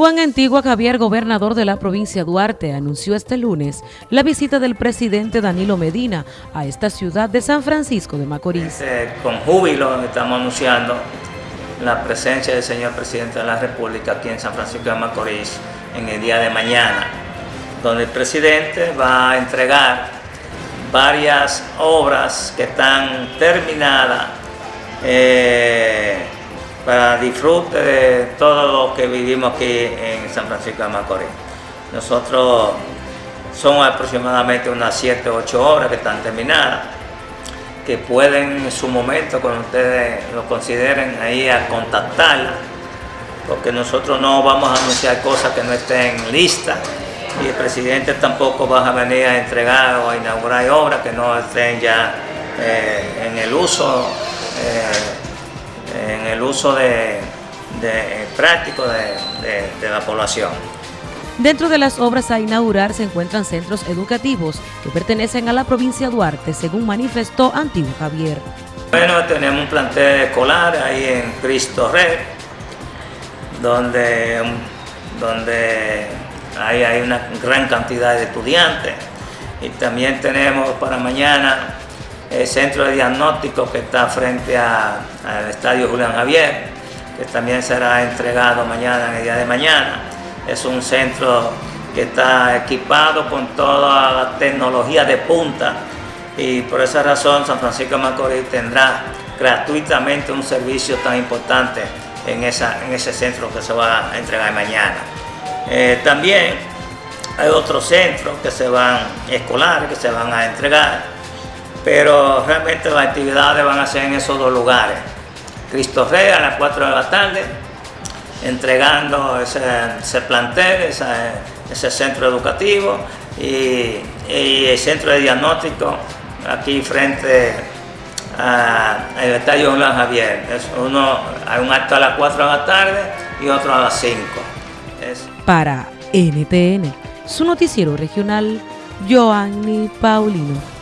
Juan Antigua Javier, gobernador de la provincia Duarte, anunció este lunes la visita del presidente Danilo Medina a esta ciudad de San Francisco de Macorís. Con júbilo estamos anunciando la presencia del señor presidente de la República aquí en San Francisco de Macorís en el día de mañana, donde el presidente va a entregar varias obras que están terminadas eh, para disfrute de todo lo que vivimos aquí en San Francisco de Macorís. Nosotros son aproximadamente unas 7 o 8 horas que están terminadas, que pueden en su momento, cuando ustedes lo consideren, ahí a contactarla, porque nosotros no vamos a anunciar cosas que no estén listas y el presidente tampoco va a venir a entregar o a inaugurar obras que no estén ya eh, en el uso eh, el uso de, práctico de, la población. Dentro de las obras a inaugurar se encuentran centros educativos que pertenecen a la provincia de Duarte, según manifestó Antiguo Javier. Bueno, tenemos un plantel escolar ahí en Cristo Rey, donde, donde hay, hay una gran cantidad de estudiantes. Y también tenemos para mañana el centro de diagnóstico que está frente al estadio Julián Javier, que también será entregado mañana, en el día de mañana. Es un centro que está equipado con toda la tecnología de punta y por esa razón San Francisco de Macorís tendrá gratuitamente un servicio tan importante en, esa, en ese centro que se va a entregar mañana. Eh, también hay otros centros que se van, escolares, que se van a entregar pero realmente las actividades van a ser en esos dos lugares. Cristo Rey a las 4 de la tarde, entregando ese, plantel, ese, centro educativo y, el centro de diagnóstico aquí frente al estadio Julián Javier. Es uno, hay un acto a las 4 de la tarde y otro a las 5. Para NTN, su noticiero regional, Joanny Paulino.